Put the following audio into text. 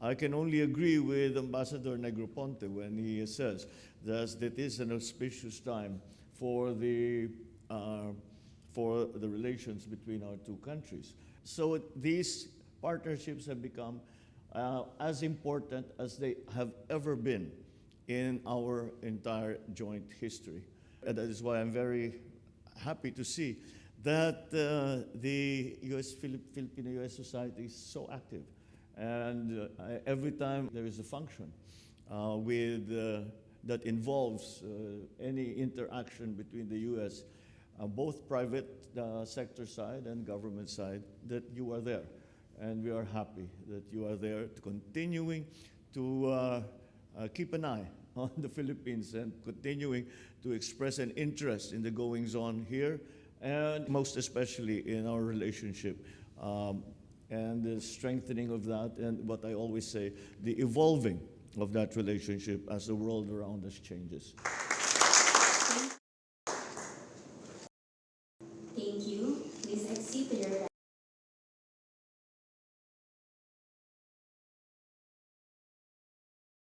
I can only agree with Ambassador Negroponte when he says that it is an auspicious time for the, uh, for the relations between our two countries. So these partnerships have become uh, as important as they have ever been in our entire joint history. And that is why I'm very happy to see that uh, the US Filipino US Society is so active. And uh, every time there is a function uh, with, uh, that involves uh, any interaction between the US, uh, both private sector side and government side, that you are there. And we are happy that you are there to continuing to keep an eye on the Philippines and continuing to express an interest in the goings on here and most especially in our relationship um, and the strengthening of that and what I always say, the evolving of that relationship as the world around us changes. Thank you. Please exit your